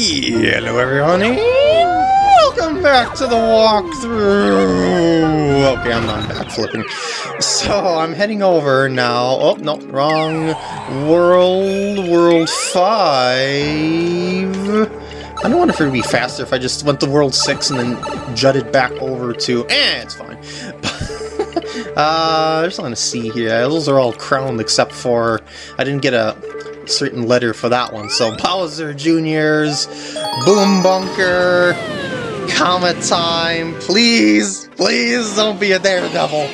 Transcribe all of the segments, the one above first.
Hello everyone, welcome back to the walkthrough! Okay, I'm not backflipping. So, I'm heading over now. Oh, no, wrong world, world 5. I don't wonder if it would be faster if I just went to world 6 and then jutted back over to... Eh, it's fine. uh, I just want to see here. Those are all crowned except for... I didn't get a certain letter for that one. So Bowser Jr.'s Boom Bunker, Comet Time, please, please don't be a Daredevil.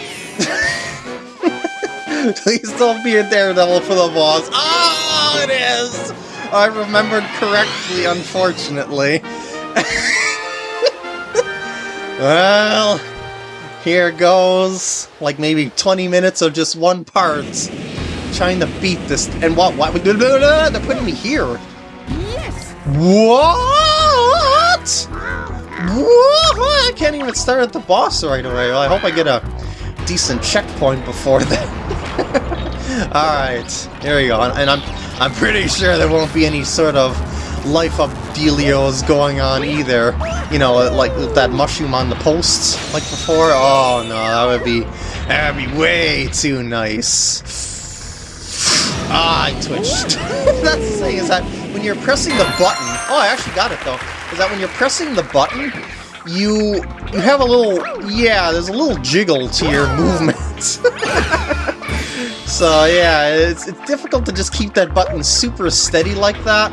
please don't be a Daredevil for the boss. Oh, it is! I remembered correctly, unfortunately. well, here goes, like maybe 20 minutes of just one part trying to beat this. And what? What? They're putting me here. Yes. What? What? I can't even start at the boss right away. Well, I hope I get a decent checkpoint before then. All right, here we go. And I'm I'm pretty sure there won't be any sort of life up dealios going on either. You know, like that mushroom on the posts like before. Oh no, that would be that would be way too nice. Ah, I twitched. That's the thing, is that when you're pressing the button... Oh, I actually got it, though. Is that when you're pressing the button, you you have a little... Yeah, there's a little jiggle to your movement. so, yeah, it's, it's difficult to just keep that button super steady like that.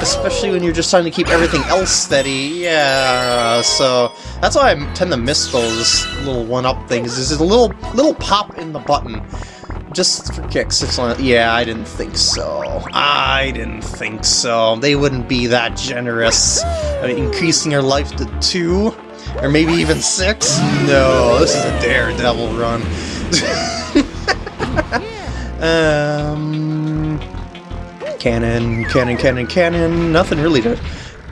Especially when you're just trying to keep everything else steady. Yeah, so... That's why I tend to miss those little one-up things. There's a little, little pop in the button just for kicks. It's yeah, I didn't think so. I didn't think so. They wouldn't be that generous. I mean, increasing your life to two, or maybe even six? No, this is a daredevil run. um, cannon, cannon, cannon, cannon. Nothing really to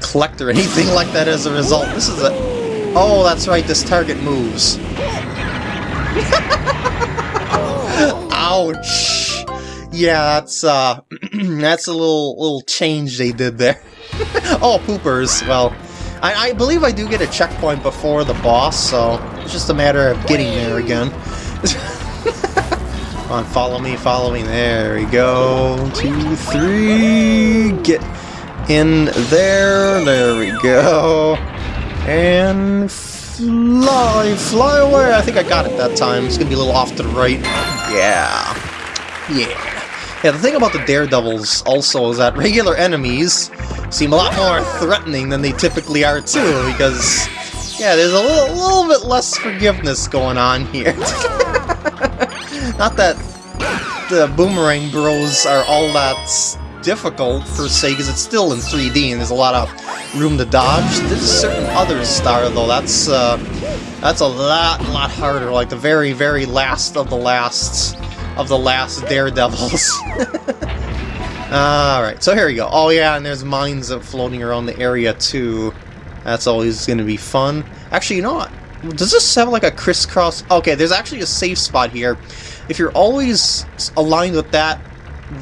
collect or anything like that as a result. This is a... Oh, that's right, this target moves. Ouch! Yeah, that's uh, that's a little little change they did there. oh, poopers. Well, I, I believe I do get a checkpoint before the boss, so it's just a matter of getting there again. Come on, follow me, follow me. There we go. Two, three. Get in there. There we go. And fly, fly away. I think I got it that time. It's gonna be a little off to the right. Yeah. Yeah. Yeah, the thing about the Daredevils also is that regular enemies seem a lot more threatening than they typically are too, because, yeah, there's a little, little bit less forgiveness going on here. Not that the Boomerang Bros are all that difficult, per se, because it's still in 3D and there's a lot of room to dodge. There's certain other star, though, that's, uh, that's a lot, lot harder, like the very, very last of the last of the last Daredevils. Alright, so here we go. Oh yeah, and there's mines floating around the area too. That's always going to be fun. Actually, you know what? Does this have like a crisscross... Okay, there's actually a safe spot here. If you're always aligned with that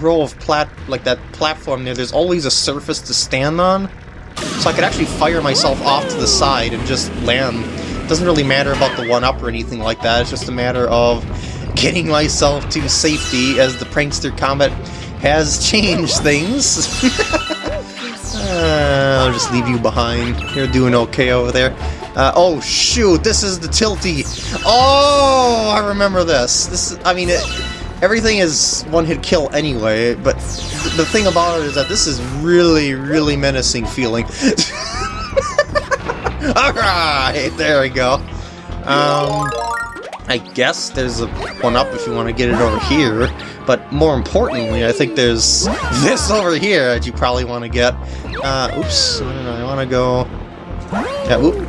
row of plat like that platform there, there's always a surface to stand on. So I could actually fire myself off to the side and just land. Doesn't really matter about the one-up or anything like that, it's just a matter of getting myself to safety as the Prankster Comet has changed things. uh, I'll just leave you behind. You're doing okay over there. Uh, oh shoot, this is the tilty. Oh, I remember this. This, is, I mean, it, everything is one-hit kill anyway, but th the thing about it is that this is really, really menacing feeling. Alright, there we go. Um, I guess there's a one-up if you want to get it over here, but more importantly, I think there's this over here that you probably want to get. Uh, oops, I want to go... Yeah, oop.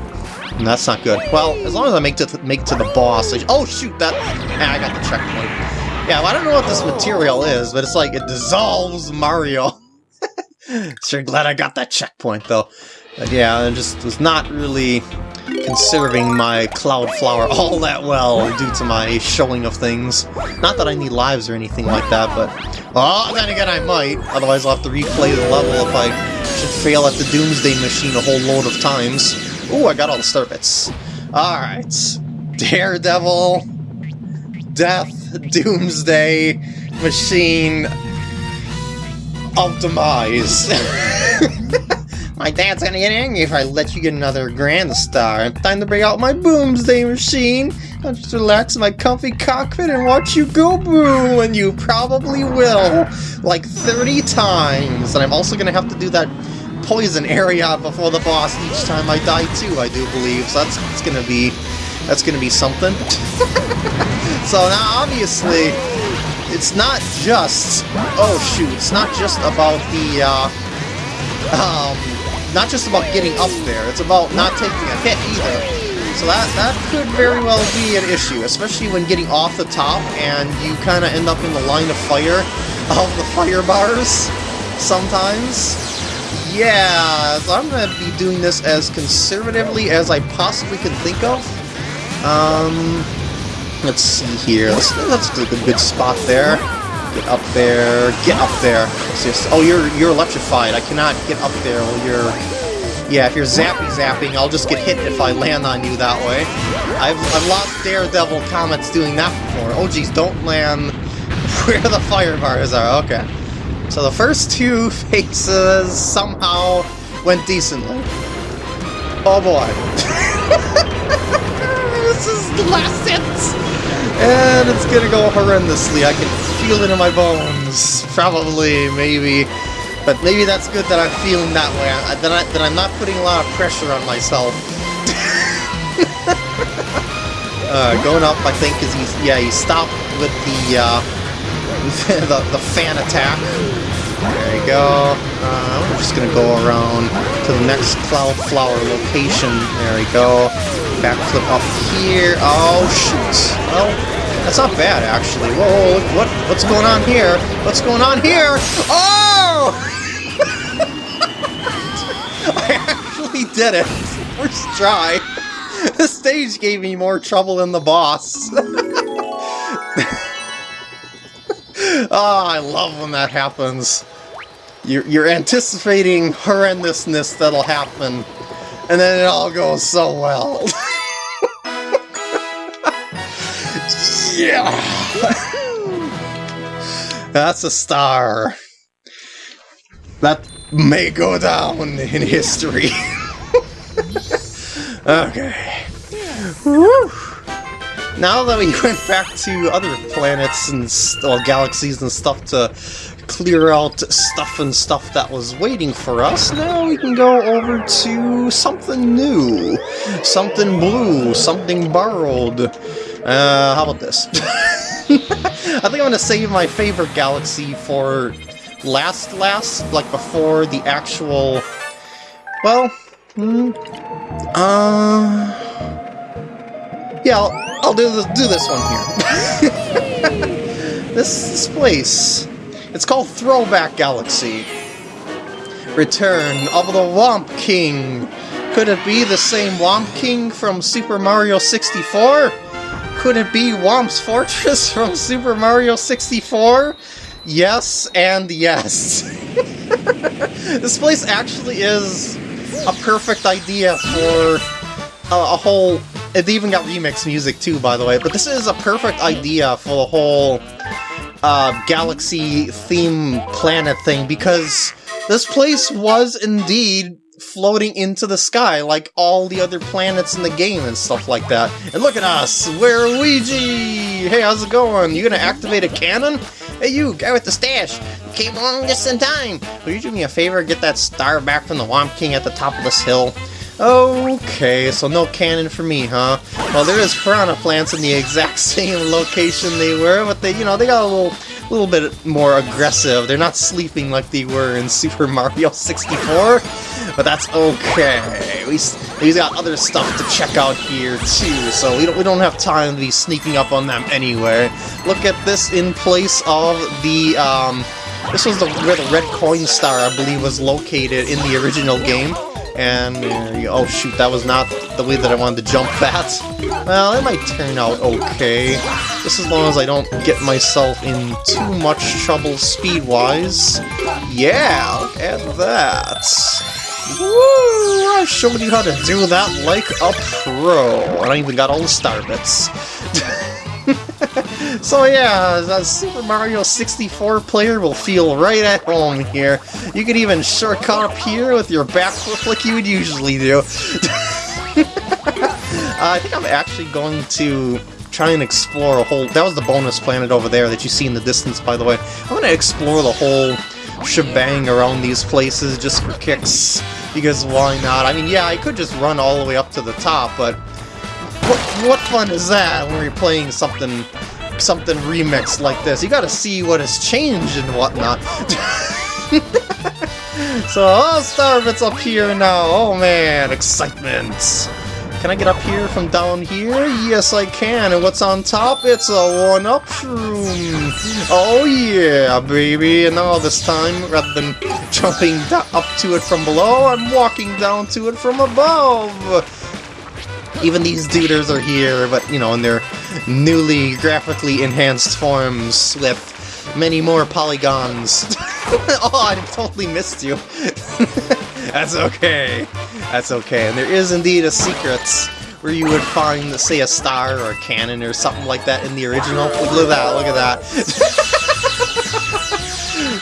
That's not good. Well, as long as I make to make to the boss. Oh shoot, that ah, I got the checkpoint. Yeah, well, I don't know what this material is, but it's like it dissolves Mario. sure glad I got that checkpoint though. But yeah, I just was not really conserving my Cloud Flower all that well due to my showing of things. Not that I need lives or anything like that, but... Oh, then again I might, otherwise I'll have to replay the level if I should fail at the Boomsday Machine a whole load of times. Ooh, I got all the star bits. Alright. Daredevil, Death, Doomsday, Machine, Optimize. my dad's gonna get angry if I let you get another Grand Star. Time to bring out my Boomsday Machine. I'll just relax in my comfy cockpit and watch you go boom, and you probably will, like 30 times. And I'm also gonna have to do that poison area before the boss each time I die too, I do believe. So that's, that's gonna be that's gonna be something. so now obviously it's not just oh shoot, it's not just about the uh, um not just about getting up there, it's about not taking a hit either. So that, that could very well be an issue, especially when getting off the top and you kind of end up in the line of fire of the fire bars sometimes. Yeah, so I'm going to be doing this as conservatively as I possibly can think of. Um, let's see here. Let's, do a good spot there. Get up there. Get up there. Just, oh, you're you're electrified. I cannot get up there while you're yeah, if you're zappy zapping, I'll just get hit if I land on you that way. I've, I've lost Daredevil comets doing that before. Oh geez, don't land where the fire bars are. Okay. So the first two faces somehow went decently. Oh boy. And it's gonna go horrendously. I can feel it in my bones. Probably, maybe. But maybe that's good that I'm feeling that way, I, that, I, that I'm not putting a lot of pressure on myself. uh, going up, I think, is he's, yeah, he stopped with the, uh, the, the fan attack. There you go. Uh, we're just gonna go around to the next Cloud Flower location. There we go. Backflip up here. Oh, shoot. Well, that's not bad, actually. Whoa, what, what's going on here? What's going on here? Oh! I actually did it! First try! The stage gave me more trouble than the boss. oh, I love when that happens. You're, you're anticipating horrendousness that'll happen, and then it all goes so well. yeah! That's a star. That may go down in history. Okay. Woo! Now that we went back to other planets and well, galaxies and stuff to clear out stuff and stuff that was waiting for us, now we can go over to something new. Something blue, something borrowed. Uh, how about this? I think I'm gonna save my favorite galaxy for last last, like before the actual... Well, hmm, uh... Yeah, I'll, I'll do this, do this one here. this, this place. It's called Throwback Galaxy. Return of the Whomp King. Could it be the same Whomp King from Super Mario 64? Could it be Whomp's Fortress from Super Mario 64? Yes and yes. this place actually is a perfect idea for a, a whole... It even got remix music too, by the way, but this is a perfect idea for the whole uh, galaxy theme planet thing, because this place was indeed floating into the sky like all the other planets in the game and stuff like that. And look at us, we're Luigi! Hey, how's it going? You gonna activate a cannon? Hey you, guy with the stash! Came along just in time! Will you do me a favor, get that star back from the Whomp King at the top of this hill? Okay, so no cannon for me, huh? Well, there is piranha plants in the exact same location they were, but they, you know, they got a little a little bit more aggressive. They're not sleeping like they were in Super Mario 64, but that's okay. We, we've got other stuff to check out here too, so we don't, we don't have time to be sneaking up on them anyway. Look at this in place of the, um, this was the, where the red coin star, I believe, was located in the original game. And uh, go. Oh shoot, that was not the way that I wanted to jump that. Well, it might turn out okay. Just as long as I don't get myself in too much trouble speed-wise. Yeah, look at that. Woo! I showed you how to do that like a pro. And I even got all the star bits. so yeah, a Super Mario 64 player will feel right at home here. You can even shortcut up here with your back flip like you would usually do. uh, I think I'm actually going to try and explore a whole... That was the bonus planet over there that you see in the distance, by the way. I'm going to explore the whole shebang around these places just for kicks, because why not? I mean, yeah, I could just run all the way up to the top, but what, what fun is that when you're playing something something remixed like this? You gotta see what has changed and whatnot. so, oh, Starbit's up here now. Oh man, excitement. Can I get up here from down here? Yes, I can. And what's on top? It's a one-up shroom. Oh yeah, baby. And now this time, rather than jumping up to it from below, I'm walking down to it from above. Even these duders are here, but, you know, in their newly graphically enhanced forms with many more polygons. oh, I totally missed you. That's okay. That's okay. And there is indeed a secret where you would find, say, a star or a cannon or something like that in the original. Look at that, look at that.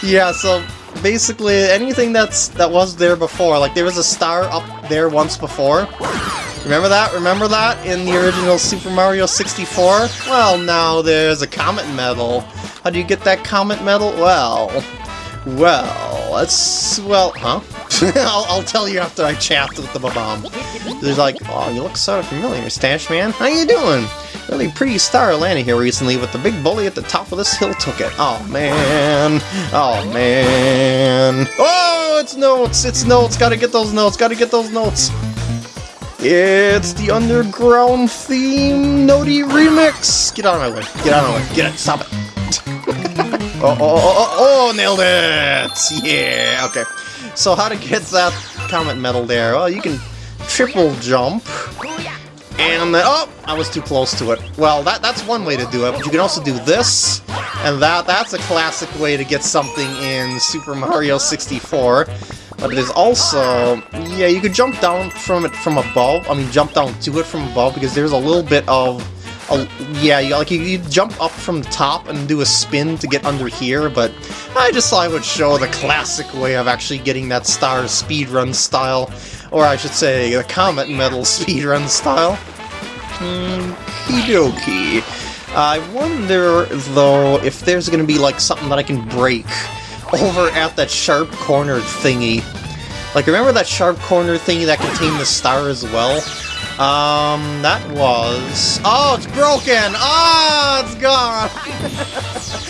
yeah, so basically anything that's that was there before, like there was a star up there once before. Remember that? Remember that in the original Super Mario 64? Well, now there's a Comet Medal. How do you get that Comet Medal? Well, well, let's, well, huh? I'll, I'll, tell you after I chat with the Bob-omb. There's like, oh, you look so familiar, Stash Man. How you doing? Really pretty star landing here recently, but the big bully at the top of this hill took it. Oh, man. Oh, man. Oh, it's notes. It's notes. Gotta get those notes. Gotta get those notes. It's the underground theme Noti remix. Get out of my way. Get out of my way. Get it. Stop it. oh, oh, oh, oh, oh, nailed it. Yeah. Okay. So how to get that Comet Medal there? Well, you can triple jump. And then, oh, I was too close to it. Well, that that's one way to do it, but you can also do this, and that that's a classic way to get something in Super Mario 64. But there's also, yeah, you could jump down from it from above, I mean jump down to it from above, because there's a little bit of a, yeah, you, like you, you, jump up from the top and do a spin to get under here, but I just thought I would show the classic way of actually getting that star speedrun style, or I should say the Comet Medal speedrun style. Hmm, Okie I wonder, though, if there's going to be like something that I can break over at that sharp corner thingy. Like, remember that sharp corner thingy that contained the star as well? Um, that was... Oh, it's broken! Oh, it's gone!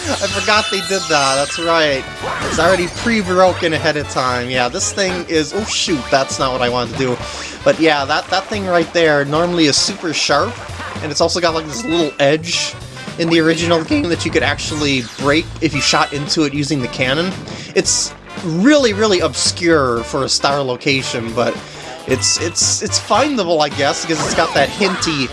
I forgot they did that, that's right. It's already pre-broken ahead of time. Yeah, this thing is... Oh, shoot, that's not what I wanted to do. But yeah, that, that thing right there normally is super sharp, and it's also got like this little edge in the original game that you could actually break if you shot into it using the cannon. It's really, really obscure for a star location, but it's it's it's findable, I guess, because it's got that hinty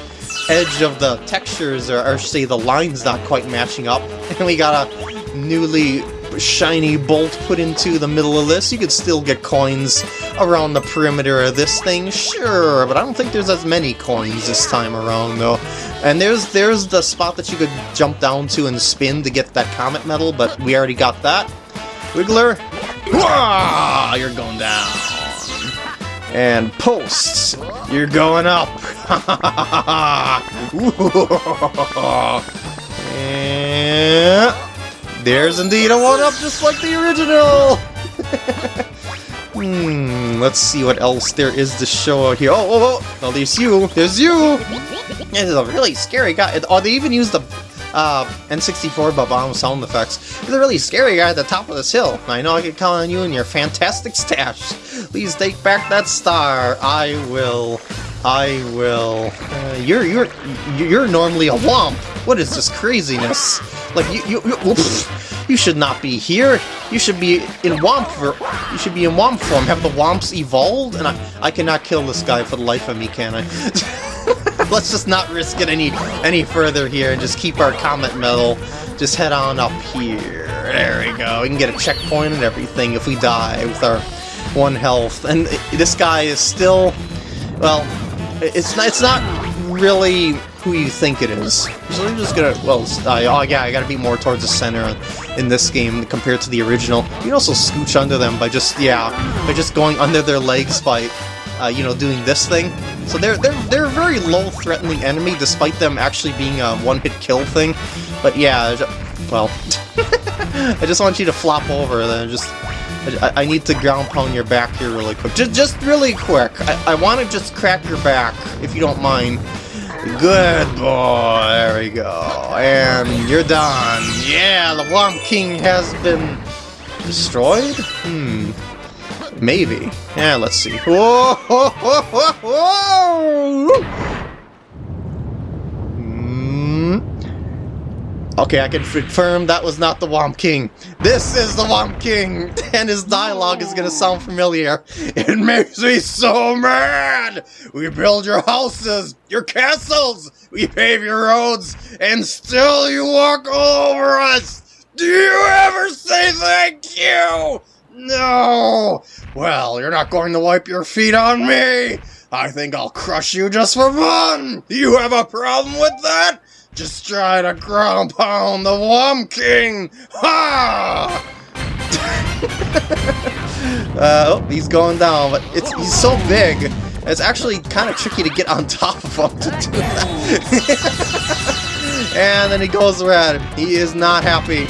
edge of the textures, or, or say the lines not quite matching up. And we got a newly shiny bolt put into the middle of this. You could still get coins around the perimeter of this thing, sure, but I don't think there's as many coins this time around, though. And there's there's the spot that you could jump down to and spin to get that Comet Medal, but we already got that. Wiggler, Wah! you're going down. And posts, you're going up. and there's indeed a one-up just like the original! hmm, let's see what else there is to show out here. Oh, oh, oh, there's you, there's you! This is a really scary guy. Oh, they even used the uh, N64 Bob-omb sound effects. He's a really scary guy at the top of this hill. I know I can count on you and your fantastic stash. Please take back that star. I will. I will. Uh, you're you're you're normally a whomp. What is this craziness? Like you you, you You should not be here. You should be in Whomp. You should be in Whomp form. Have the Whomps evolved? And I, I cannot kill this guy for the life of me, can I? Let's just not risk it any any further here and just keep our Comet Medal. Just head on up here. There we go. We can get a checkpoint and everything if we die with our one health. And this guy is still, well, it's not, it's not really who you think it is. So I'm just gonna, well, uh, oh yeah, I gotta be more towards the center in this game compared to the original. You can also scooch under them by just, yeah, by just going under their legs by, uh, you know, doing this thing. So they're, they're, they're a very low-threatening enemy, despite them actually being a one-hit kill thing. But yeah, well, I just want you to flop over, then just I, I, need to ground pound your back here really quick. Just, just really quick. I, I want to just crack your back, if you don't mind. Good boy. There we go. And you're done. Yeah, the Whomp King has been destroyed? Hmm. Maybe. Yeah, let's see. Whoa! whoa, whoa, whoa Okay, I can confirm that was not the Whomp King. This is the Whomp King, and his dialogue is gonna sound familiar. It makes me so mad! We build your houses, your castles, we pave your roads, and still you walk all over us! Do you ever say thank you? No! Well, you're not going to wipe your feet on me! I think I'll crush you just for fun! You have a problem with that? Just try to ground pound the Whomp King! Ha! uh, oh, he's going down, but it's he's so big, it's actually kind of tricky to get on top of him to do that. and then he goes around. He is not happy.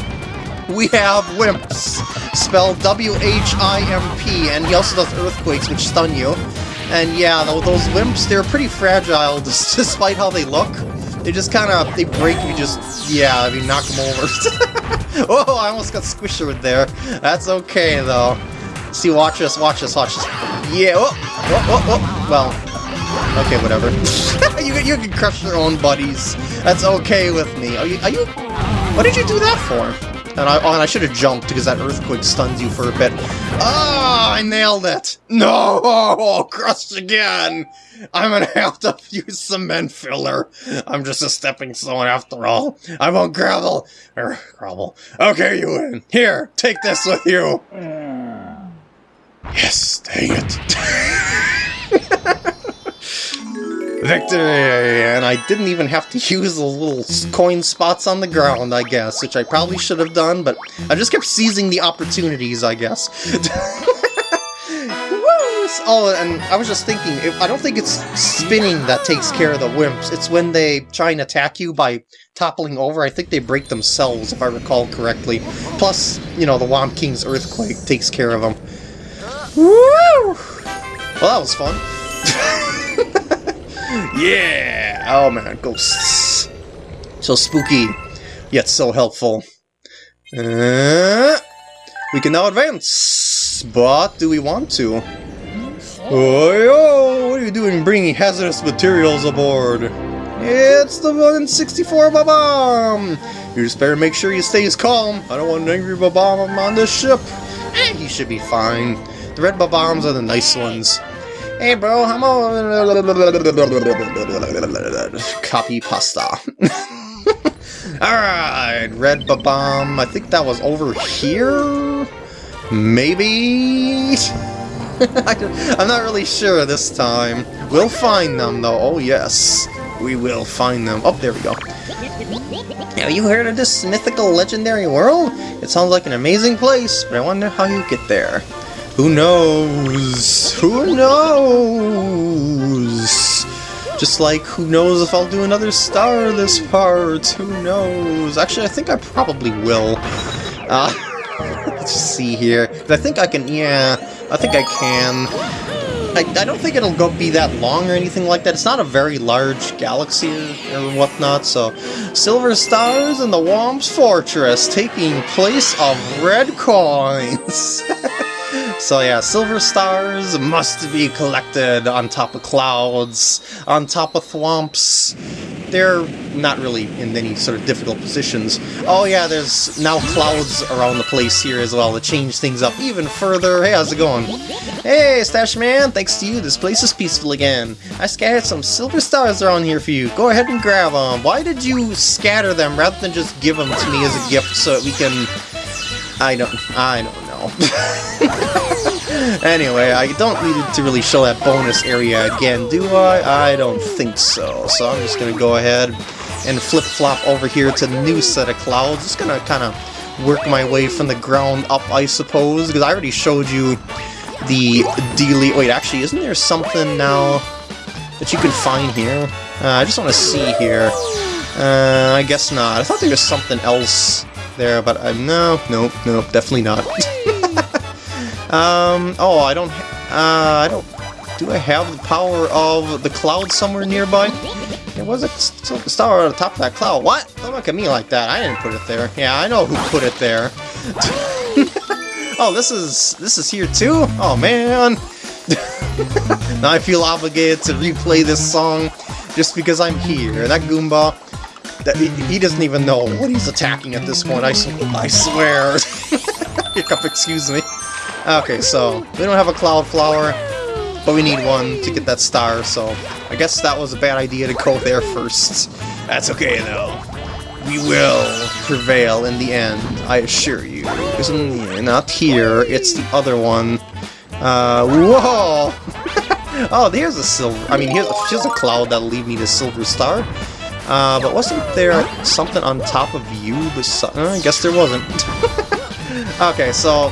We have Whimps, spelled W-H-I-M-P, and he also does Earthquakes, which stun you. And yeah, those Whimps, they're pretty fragile despite how they look. They just kind of, they break you just, yeah, I mean, knock them over. oh, I almost got squished with there. That's okay, though. See, watch this, watch this, watch this. Yeah, oh, oh, oh, oh. well, okay, whatever. you, you can crush your own buddies. That's okay with me. Are you, are you, what did you do that for? And I, oh, and I should have jumped because that earthquake stuns you for a bit. Ah, oh, I nailed it! No! Oh, crushed again! I'm gonna have to use cement filler. I'm just a stepping stone after all. I won't gravel. Er, grovel. Okay, you win. Here, take this with you. Yes, dang it. Victory! And I didn't even have to use the little coin spots on the ground, I guess, which I probably should have done, but I just kept seizing the opportunities, I guess. oh, and I was just thinking, I don't think it's spinning that takes care of the whimps. It's when they try and attack you by toppling over. I think they break themselves, if I recall correctly. Plus, you know, the Whomp King's Earthquake takes care of them. Woo! Well, that was fun. Yeah! Oh man, ghosts. So spooky, yet so helpful. Uh, we can now advance, but do we want to? Oh, what are you doing bringing hazardous materials aboard? It's the 164 Bob-omb! You just better make sure he stays calm. I don't want an angry Bob-omb on this ship. Eh, he should be fine. The red Bob-ombs are the nice ones. Hey bro, I'm on copy pasta. Alright, red bomb. I think that was over here? Maybe? I'm not really sure this time. We'll find them though, oh yes. We will find them. Oh, there we go. Have you heard of this mythical legendary world? It sounds like an amazing place, but I wonder how you get there. Who knows? Who knows? Just like, who knows if I'll do another star this part? Who knows? Actually, I think I probably will. Uh, let's see here. I think I can, yeah, I think I can. I, I don't think it'll go be that long or anything like that. It's not a very large galaxy or, or whatnot, so... Silver stars and the Whomp's Fortress, taking place of red coins! So yeah, silver stars must be collected on top of clouds, on top of thwomps. They're not really in any sort of difficult positions. Oh yeah, there's now clouds around the place here as well to change things up even further. Hey, how's it going? Hey, Stash Man, thanks to you, this place is peaceful again. I scattered some silver stars around here for you. Go ahead and grab them. Why did you scatter them rather than just give them to me as a gift so that we can... I don't... I don't. anyway, I don't need to really show that bonus area again, do I? I don't think so. So I'm just gonna go ahead and flip-flop over here to the new set of clouds. Just gonna kind of work my way from the ground up, I suppose, because I already showed you the delete... Wait, actually, isn't there something now that you can find here? Uh, I just want to see here. Uh, I guess not. I thought there was something else there, but I'm... Uh, no, nope, nope, definitely not. um, oh, I don't... Uh, I don't... Do I have the power of the cloud somewhere nearby? There was a star on the top of that cloud. What? Don't look at me like that. I didn't put it there. Yeah, I know who put it there. oh, this is this is here too? Oh man. now I feel obligated to replay this song just because I'm here. That Goomba, that he, doesn't even know what he's attacking at this point. I, I swear. Hiccup, excuse me. Okay, so we don't have a Cloud Flower. But we need one to get that star, so I guess that was a bad idea to go there first. That's okay, though. We will prevail in the end, I assure you. Isn't not here, it's the other one. Uh, whoa! oh, there's a silver... I mean, here's, here's a cloud that'll lead me to Silver Star. Uh, but wasn't there something on top of you? Beside, uh, I guess there wasn't. okay, so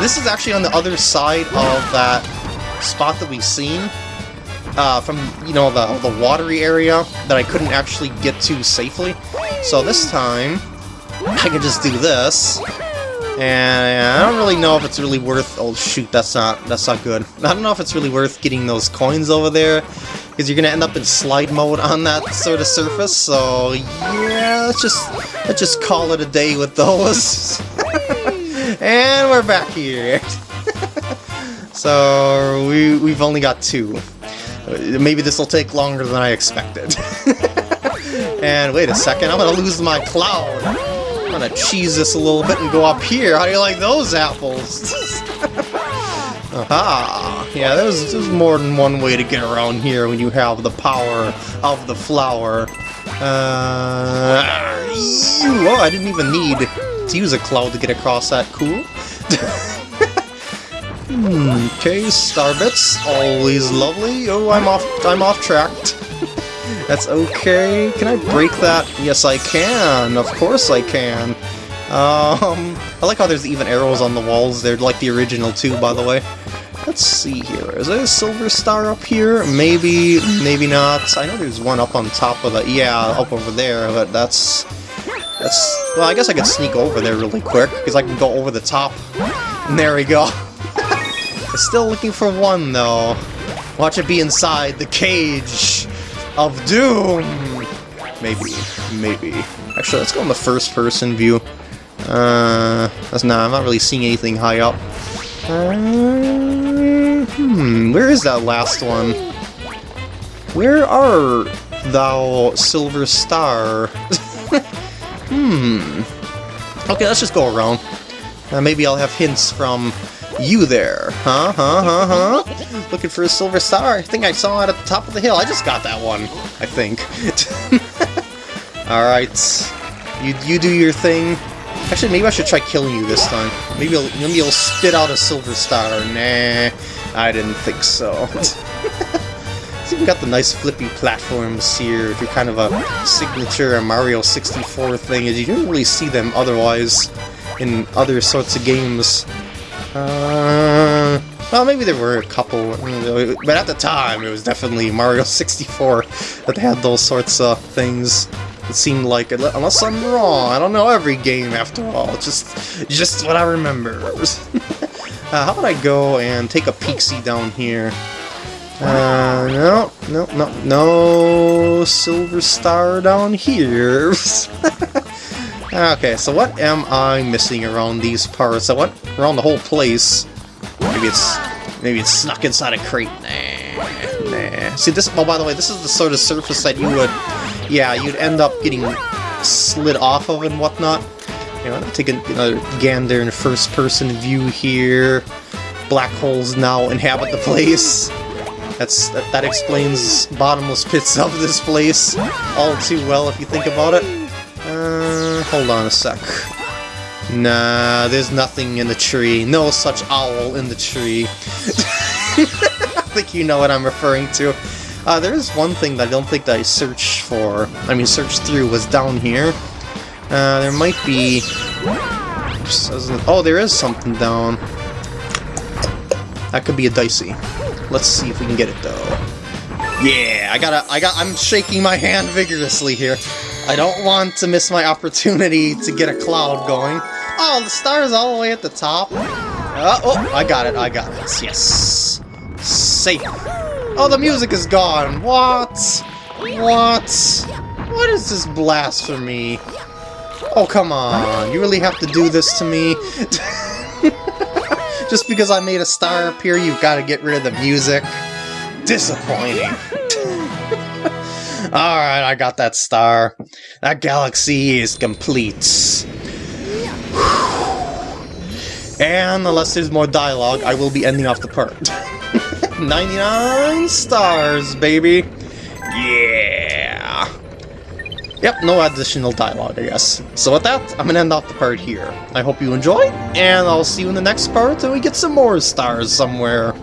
this is actually on the other side of that spot that we've seen uh, from, you know, the, the watery area that I couldn't actually get to safely. So this time, I can just do this, and I don't really know if it's really worth... Oh shoot, that's not that's not good. I don't know if it's really worth getting those coins over there, because you're gonna end up in slide mode on that sort of surface. So yeah, let's just let's just call it a day with those. and we're back here. So we, we've only got two. Maybe this will take longer than I expected. and wait a second, I'm gonna lose my cloud. I'm gonna cheese this a little bit and go up here. How do you like those apples? Aha! Yeah, there's, there's more than one way to get around here when you have the power of the flower. Uh, oh, I didn't even need to use a cloud to get across that. Cool. Okay, Starbits, always lovely. Oh, I'm off I'm off track. That's okay. Can I break that? Yes, I can. Of course I can. Um, I like how there's even arrows on the walls. They're like the original too, by the way. Let's see here. Is there a silver star up here? Maybe, maybe not. I know there's one up on top of the... Yeah, up over there, but that's... That's... Well, I guess I could sneak over there really quick, because I can go over the top. And there we go. Still looking for one, though. Watch it be inside the cage of doom! Maybe. Maybe. Actually, let's go in the first-person view. Uh, that's not. I'm not really seeing anything high up. Uh, hmm, where is that last one? Where are thou, Silver Star? hmm. Okay, let's just go around. Uh, maybe I'll have hints from you there, huh, huh, huh, huh? Looking for a silver star? I think I saw it at the top of the hill. I just got that one, I think. Alright. You, you do your thing. Actually, maybe I should try killing you this time. Maybe you'll, maybe you'll spit out a silver star. Nah, I didn't think so. even got the nice flippy platforms here. You're kind of a signature Mario 64 thing, is you don't really see them otherwise in other sorts of games. Uh, well, maybe there were a couple, but at the time it was definitely Mario 64 that had those sorts of things. It seemed like, unless I'm wrong, I don't know every game after all, just, just what I remember. uh, how about I go and take a peek-see down here? Uh, no, no, no, no silver star down here. Okay, so what am I missing around these parts? I went around the whole place. Maybe it's maybe it's snuck inside a crate. Nah, nah. See this? Oh, by the way, this is the sort of surface that you would yeah, you'd end up getting slid off of and whatnot. You know, take another gander in first-person view here. Black holes now inhabit the place. That's that, that explains bottomless pits of this place all too well if you think about it. Uh, hold on a sec. Nah, there's nothing in the tree. No such owl in the tree. I think you know what I'm referring to. Uh, there is one thing that I don't think that I searched for, I mean searched through, was down here. Uh, there might be... Oh, there is something down. That could be a dicey. Let's see if we can get it though. Yeah, I gotta, I got, I'm shaking my hand vigorously here. I don't want to miss my opportunity to get a cloud going. Oh, the star's all the way at the top. Uh, oh, I got it, I got it. Yes. Safe. Oh, the music is gone. What? What? What is this blasphemy? Oh, come on. You really have to do this to me? Just because I made a star appear, you've got to get rid of the music? Disappointing. Alright, I got that star. That galaxy is complete. And unless there's more dialogue, I will be ending off the part. 99 stars, baby! Yeah! Yep, no additional dialogue, I guess. So with that, I'm gonna end off the part here. I hope you enjoy, and I'll see you in the next part and we get some more stars somewhere.